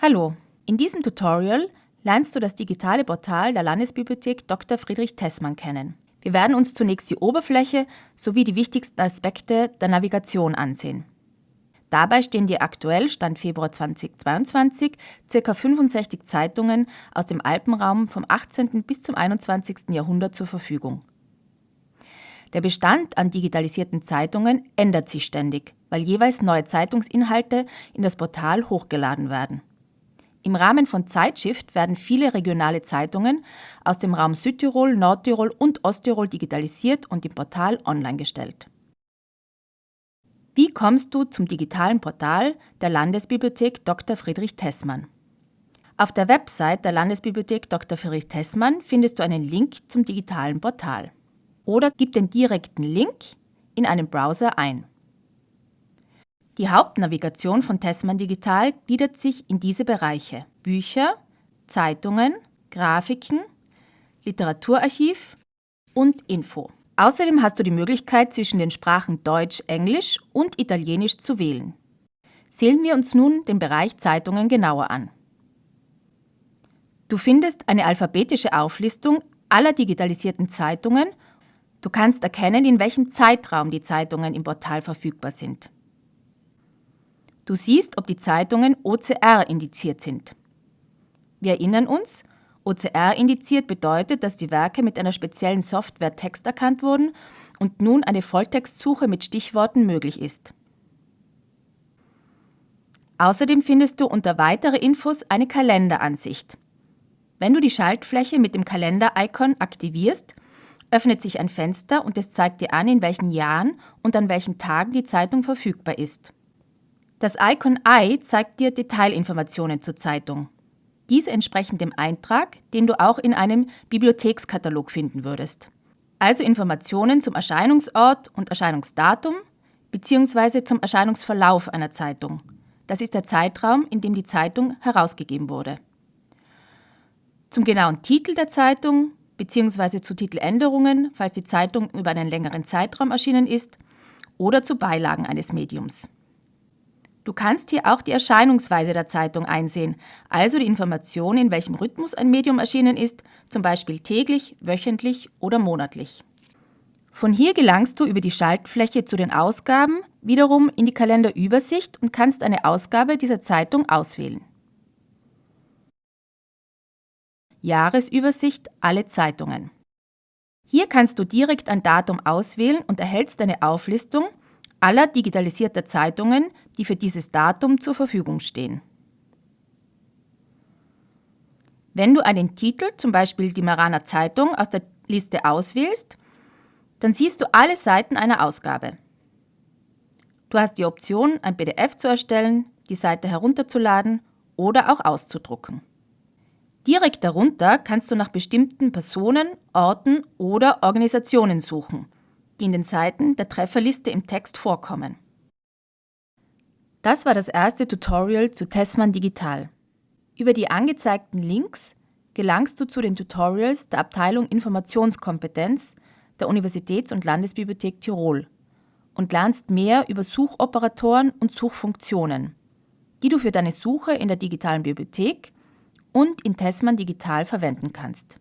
Hallo, in diesem Tutorial lernst du das digitale Portal der Landesbibliothek Dr. Friedrich Tessmann kennen. Wir werden uns zunächst die Oberfläche sowie die wichtigsten Aspekte der Navigation ansehen. Dabei stehen dir aktuell, Stand Februar 2022, ca. 65 Zeitungen aus dem Alpenraum vom 18. bis zum 21. Jahrhundert zur Verfügung. Der Bestand an digitalisierten Zeitungen ändert sich ständig, weil jeweils neue Zeitungsinhalte in das Portal hochgeladen werden. Im Rahmen von Zeitshift werden viele regionale Zeitungen aus dem Raum Südtirol, Nordtirol und Osttirol digitalisiert und im Portal online gestellt. Wie kommst du zum digitalen Portal der Landesbibliothek Dr. Friedrich Tessmann? Auf der Website der Landesbibliothek Dr. Friedrich Tessmann findest du einen Link zum digitalen Portal. Oder gib den direkten Link in einem Browser ein. Die Hauptnavigation von Tessmann Digital gliedert sich in diese Bereiche Bücher, Zeitungen, Grafiken, Literaturarchiv und Info. Außerdem hast du die Möglichkeit, zwischen den Sprachen Deutsch, Englisch und Italienisch zu wählen. Sehen wir uns nun den Bereich Zeitungen genauer an. Du findest eine alphabetische Auflistung aller digitalisierten Zeitungen. Du kannst erkennen, in welchem Zeitraum die Zeitungen im Portal verfügbar sind. Du siehst, ob die Zeitungen OCR indiziert sind. Wir erinnern uns, OCR indiziert bedeutet, dass die Werke mit einer speziellen Software texterkannt wurden und nun eine Volltextsuche mit Stichworten möglich ist. Außerdem findest du unter Weitere Infos eine Kalenderansicht. Wenn du die Schaltfläche mit dem Kalender-Icon aktivierst, öffnet sich ein Fenster und es zeigt dir an, in welchen Jahren und an welchen Tagen die Zeitung verfügbar ist. Das Icon Eye zeigt dir Detailinformationen zur Zeitung. Diese entsprechen dem Eintrag, den du auch in einem Bibliothekskatalog finden würdest. Also Informationen zum Erscheinungsort und Erscheinungsdatum bzw. zum Erscheinungsverlauf einer Zeitung. Das ist der Zeitraum, in dem die Zeitung herausgegeben wurde. Zum genauen Titel der Zeitung bzw. zu Titeländerungen, falls die Zeitung über einen längeren Zeitraum erschienen ist, oder zu Beilagen eines Mediums. Du kannst hier auch die Erscheinungsweise der Zeitung einsehen, also die Information, in welchem Rhythmus ein Medium erschienen ist, zum Beispiel täglich, wöchentlich oder monatlich. Von hier gelangst du über die Schaltfläche zu den Ausgaben, wiederum in die Kalenderübersicht und kannst eine Ausgabe dieser Zeitung auswählen. Jahresübersicht alle Zeitungen. Hier kannst du direkt ein Datum auswählen und erhältst eine Auflistung, aller digitalisierter Zeitungen, die für dieses Datum zur Verfügung stehen. Wenn du einen Titel, zum Beispiel die Maraner Zeitung, aus der Liste auswählst, dann siehst du alle Seiten einer Ausgabe. Du hast die Option, ein PDF zu erstellen, die Seite herunterzuladen oder auch auszudrucken. Direkt darunter kannst du nach bestimmten Personen, Orten oder Organisationen suchen – die in den Seiten der Trefferliste im Text vorkommen. Das war das erste Tutorial zu Tessmann Digital. Über die angezeigten Links gelangst du zu den Tutorials der Abteilung Informationskompetenz der Universitäts- und Landesbibliothek Tirol und lernst mehr über Suchoperatoren und Suchfunktionen, die du für deine Suche in der digitalen Bibliothek und in Tessmann Digital verwenden kannst.